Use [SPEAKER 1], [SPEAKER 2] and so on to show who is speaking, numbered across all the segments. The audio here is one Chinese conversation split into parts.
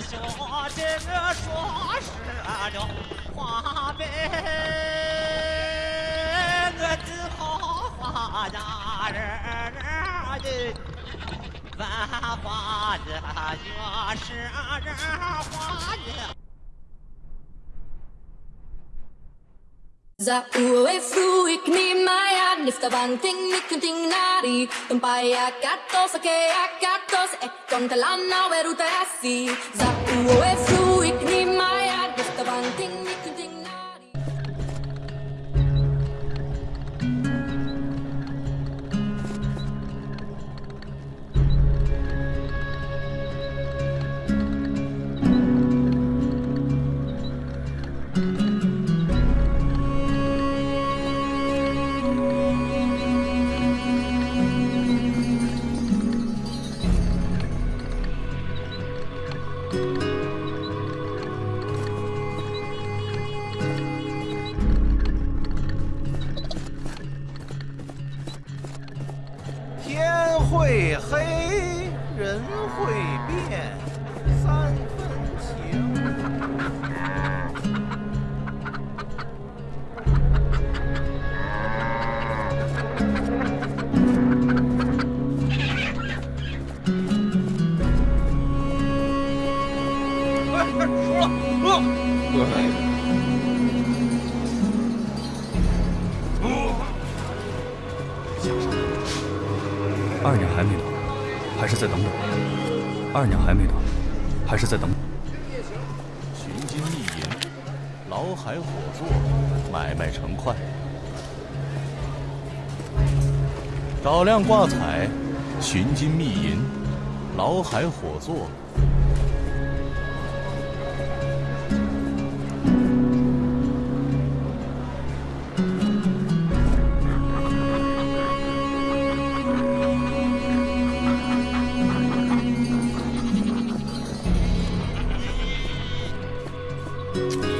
[SPEAKER 1] 兄弟们说是了话呗，我的好花家人的，万花的月是人花
[SPEAKER 2] Za uwe fruik ni maya nifta banting ni kunting nari tumpaya katos ke akatos e eh, kontalana weruta asi Za uwe fruik ni maya nifta banting
[SPEAKER 3] 天会黑，人会变，
[SPEAKER 4] 还没到，还是再等等。二娘还没到，还是再等等。
[SPEAKER 5] 寻金觅银，劳海火作，买卖成快。找亮挂彩，寻金觅银，劳海火作。
[SPEAKER 3] Bye.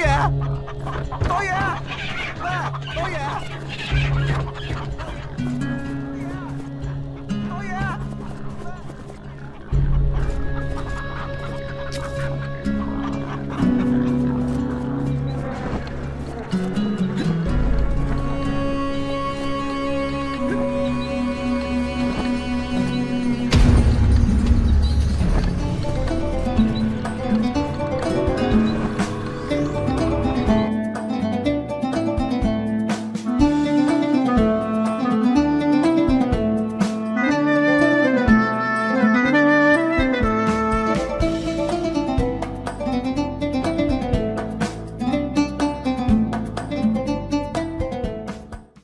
[SPEAKER 3] yeah?